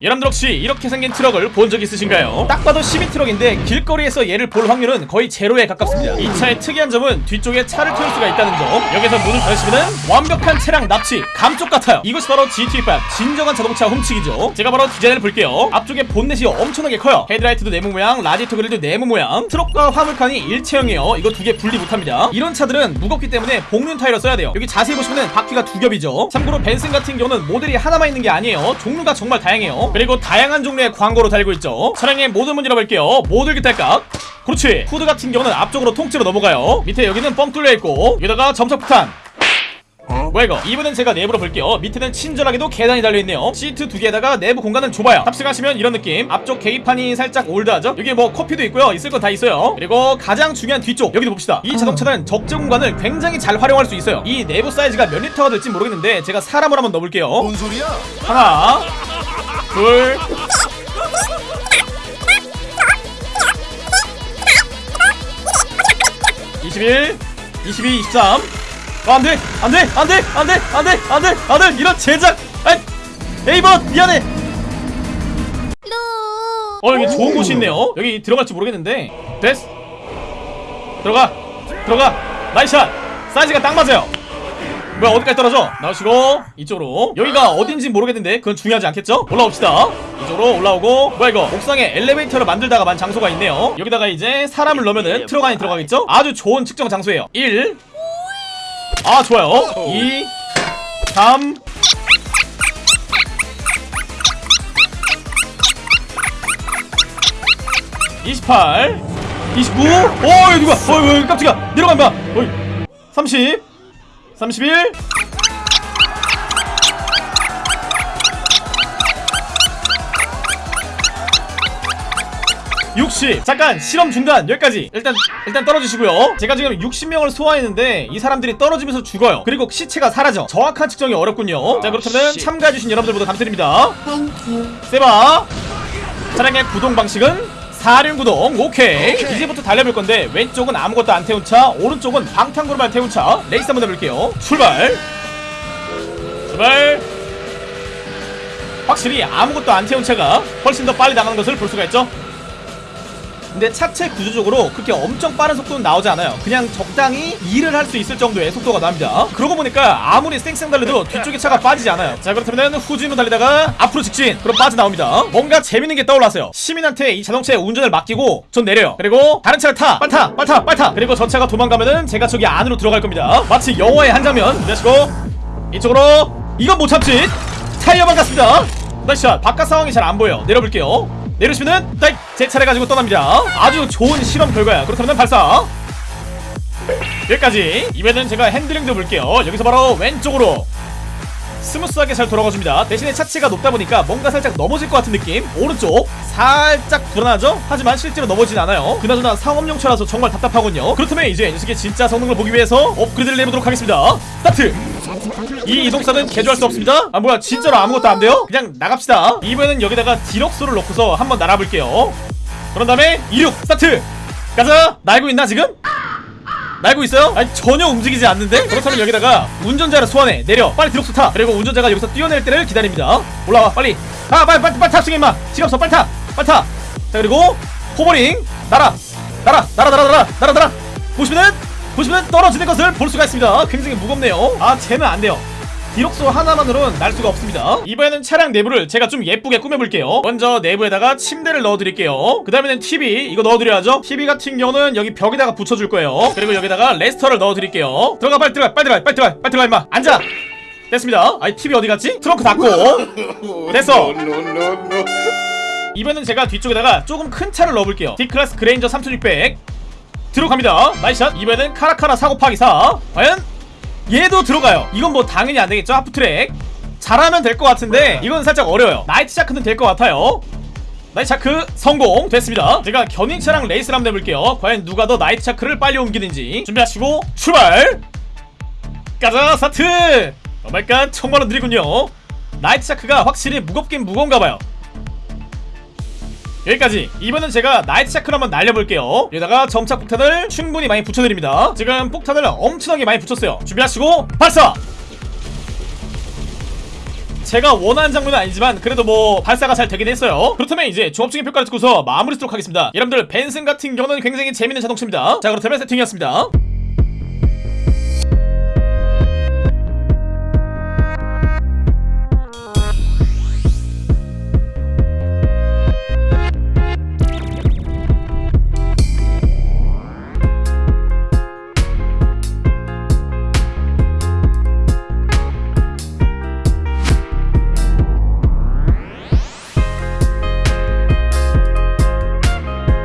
여러분들 혹시 이렇게 생긴 트럭을 본 적 있으신가요? 딱 봐도 시민 트럭인데 길거리에서 얘를 볼 확률은 거의 제로에 가깝습니다. 이 차의 특이한 점은 뒤쪽에 차를 태울 수가 있다는 점. 여기서 문을 닫으시면 완벽한 차량 납치 감쪽 같아요. 이것이 바로 GTA5 진정한 자동차 훔치기죠. 제가 바로 디자인을 볼게요. 앞쪽에 본넷이 엄청나게 커요. 헤드라이트도 네모 모양 라디에이터 그릴도 네모 모양. 트럭과 화물칸이 일체형이에요. 이거 두 개 분리 못합니다. 이런 차들은 무겁기 때문에 복륜 타이어 써야 돼요. 여기 자세히 보시면 바퀴가 두 겹이죠. 참고로 벤슨 같은 경우는 모델이 하나만 있는 게 아니에요. 종류가 정말 다양해요 그리고 다양한 종류의 광고로 달고 있죠. 차량의 모든 문 열어볼게요. 모델 기탈각 그렇지. 후드 같은 경우는 앞쪽으로 통째로 넘어가요. 밑에 여기는 뻥 뚫려 있고 여기다가 점석 폭탄. 뭐야 이거? 이번엔 제가 내부로 볼게요. 밑에는 친절하게도 계단이 달려있네요. 시트 두 개에다가 내부 공간은 좁아요. 탑승하시면 이런 느낌. 앞쪽 계기판이 살짝 올드하죠? 여기 뭐 커피도 있고요. 있을 건 다 있어요. 그리고 가장 중요한 뒤쪽 여기도 봅시다. 이 자동차는 적재 공간을 굉장히 잘 활용할 수 있어요. 이 내부 사이즈가 몇 리터가 될지 모르겠는데 제가 사람을 한번 넣어볼게요. 뭔 소리야? 하나 둘21, 22, 23. 어, 안 돼! 안 돼! 안 돼! 안 돼! 안 돼! 안 돼! 안 돼! 이런 제작! 에이번! 미안해! 어, 여기 좋은 곳이 있네요. 여기 들어갈지 모르겠는데. 됐어. 들어가! 들어가! 나이샷! 사이즈가 딱 맞아요. 뭐야 어디까지 떨어져? 나오시고 이쪽으로 여기가 어딘지 모르겠는데 그건 중요하지 않겠죠? 올라옵시다 이쪽으로 올라오고 뭐야 이거 옥상에 엘리베이터를 만들다가 만 장소가 있네요 여기다가 이제 사람을 넣으면은 트럭 안에 들어가겠죠? 아주 좋은 측정 장소예요 1 아 좋아요 2 3 28 29 오, 여기 누가? 어, 여기 깜짝이야. 내려간다. 어이. 30 31 60 잠깐 실험 중단 여기까지. 일단 일단 떨어지시고요. 제가 지금 60명을 소환했는데 이 사람들이 떨어지면서 죽어요. 그리고 시체가 사라져. 정확한 측정이 어렵군요. 자 그렇다면 참가해주신 여러분들 모두 감사드립니다. 세바. 차량의 구동 방식은 4륜 구동 오케이. 이제부터 달려볼 건데 왼쪽은 아무것도 안 태운 차 오른쪽은 방탄 쿠루마 태운 차. 레이스 한번 해볼게요. 출발. 출발. 확실히 아무것도 안 태운 차가 훨씬 더 빨리 나가는 것을 볼 수가 있죠 근데 차체 구조적으로 그렇게 엄청 빠른 속도는 나오지 않아요. 그냥 적당히 일을 할 수 있을 정도의 속도가 나옵니다. 그러고 보니까 아무리 쌩쌩 달려도 뒤쪽에 차가 빠지지 않아요. 자 그렇다면 후진으로 달리다가 앞으로 직진. 그럼 빠져나옵니다. 뭔가 재밌는 게 떠올랐어요. 시민한테 이 자동차의 운전을 맡기고 전 내려요. 그리고 다른 차를 타. 빨리 타 빨리 타 빨리 타. 그리고 저 차가 도망가면은 제가 저기 안으로 들어갈 겁니다. 마치 영화의 한 장면. 내시고. 이쪽으로. 이건 못 참지 타이어만 갔습니다. Nice shot. 바깥 상황이 잘 안 보여. 내려볼게요 내리시면은 딱제 차례 가지고 떠납니다. 아주 좋은 실험 결과야. 그렇다면 발사. 여기까지. 이번에는 제가 핸들링도 볼게요. 여기서 바로 왼쪽으로 스무스하게 잘 돌아가줍니다. 대신에 차체가 높다 보니까 뭔가 살짝 넘어질 것 같은 느낌? 오른쪽. 살짝 불안하죠? 하지만 실제로 넘어지진 않아요. 그나저나 상업용차라서 정말 답답하군요. 그렇다면 이제 녀석의 진짜 성능을 보기 위해서 업그레이드를 내보도록 하겠습니다. 스타트! 이 이동사는 개조할 수 없습니다. 아 뭐야. 진짜로 아무것도 안 돼요? 그냥 나갑시다. 이번엔 여기다가 Deluxo를 넣고서 한번 날아볼게요. 그런 다음에 이륙! 스타트! 가자! 날고 있나 지금? 날고 있어요? 아니 전혀 움직이지 않는데? 그렇다면 여기다가 운전자를 소환해. 내려. 빨리 Deluxo 타 그리고 운전자가 여기서 뛰어내릴 때를 기다립니다. 올라와. 빨리. 가 빨리 빨리 빨리 탑승해 임마. 시간 없어. 빨리 타. 빨리 타자 그리고 hovering. 날아. 날아 날아 날아 날아 날아 날아. 보시면은 보시면 떨어지는 것을 볼 수가 있습니다. 굉장히 무겁네요. 아 쟤는 안 돼요 Deluxo 하나만으로는 날 수가 없습니다. 이번에는 차량 내부를 제가 좀 예쁘게 꾸며볼게요. 먼저 내부에다가 침대를 넣어드릴게요. 그 다음에는 TV 이거 넣어드려야죠. TV 같은 경우는 여기 벽에다가 붙여줄 거예요. 그리고 여기다가 레스터를 넣어드릴게요. 들어가 빨리 들어가 빨리 들어가 빨리 들어가 빨리 들어가 임마. 앉아! 됐습니다. 아이 TV 어디 갔지? 트렁크 닫고. 됐어. 이번엔 제가 뒤쪽에다가 조금 큰 차를 넣어볼게요. Declasse Granger 3600 들어갑니다. Nice shot. 이번엔 Caracara 사 곱하기 사. 과연 얘도 들어가요. 이건 뭐 당연히 안되겠죠? Half-track. 잘하면 될 것 같은데 이건 살짝 어려워요. Nightshark는 될 것 같아요. Nightshark 성공 됐습니다. 제가 견인차랑 레이스를 한번 해볼게요. 과연 누가 더 Nightshark를 빨리 옮기는지 준비하시고 출발! 가자 스타트! Oh my god 정말로 느리군요. Nightshark가 확실히 무겁긴 무거운가봐요 여기까지. 이번엔 제가 나이트 샤크를 한번 날려볼게요. 여기다가 점착 폭탄을 충분히 많이 붙여드립니다. 지금 폭탄을 엄청나게 많이 붙였어요. 준비하시고 발사! 제가 원하는 장면은 아니지만 그래도 뭐 발사가 잘 되긴 했어요. 그렇다면 이제 조합적인 평가를 듣고서 마무리 하도록 하겠습니다. 여러분들 벤슨 같은 경우는 굉장히 재밌는 자동차입니다. 자 그렇다면 세팅이었습니다